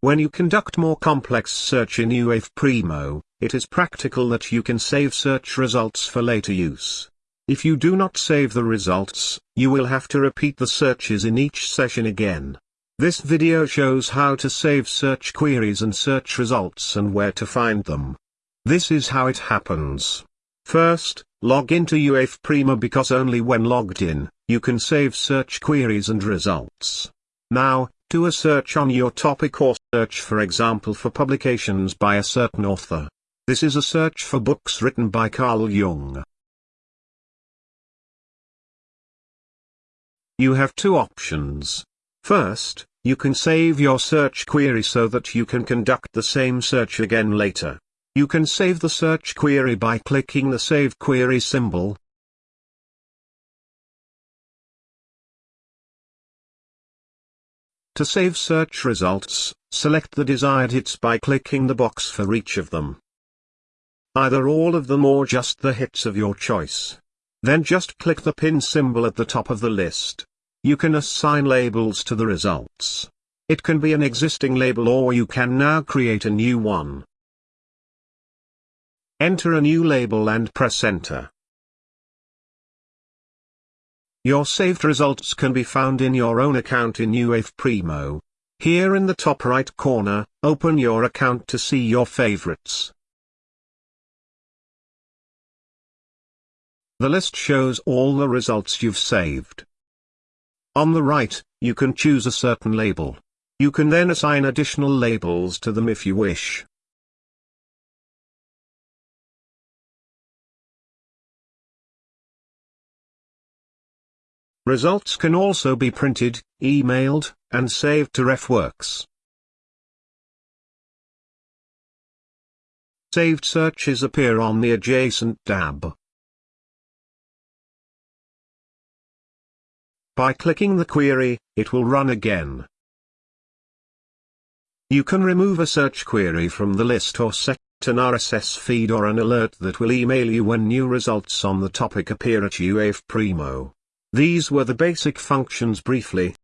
When you conduct more complex search in UWave Primo, it is practical that you can save search results for later use. If you do not save the results, you will have to repeat the searches in each session again. This video shows how to save search queries and search results and where to find them. This is how it happens. First, log into UWave Primo because only when logged in, you can save search queries and results. Now, do a search on your topic or search for example for publications by a certain author. This is a search for books written by Carl Jung. You have two options. First, you can save your search query so that you can conduct the same search again later. You can save the search query by clicking the Save Query symbol. To save search results, select the desired hits by clicking the box for each of them. Either all of them or just the hits of your choice. Then just click the pin symbol at the top of the list. You can assign labels to the results. It can be an existing label or you can now create a new one. Enter a new label and press enter. Your saved results can be found in your own account in UWave Primo. Here in the top right corner, open your account to see your favorites. The list shows all the results you've saved. On the right, you can choose a certain label. You can then assign additional labels to them if you wish. Results can also be printed, emailed, and saved to RefWorks. Saved searches appear on the adjacent tab. By clicking the query, it will run again. You can remove a search query from the list or set an RSS feed or an alert that will email you when new results on the topic appear at UAF Primo. These were the basic functions briefly,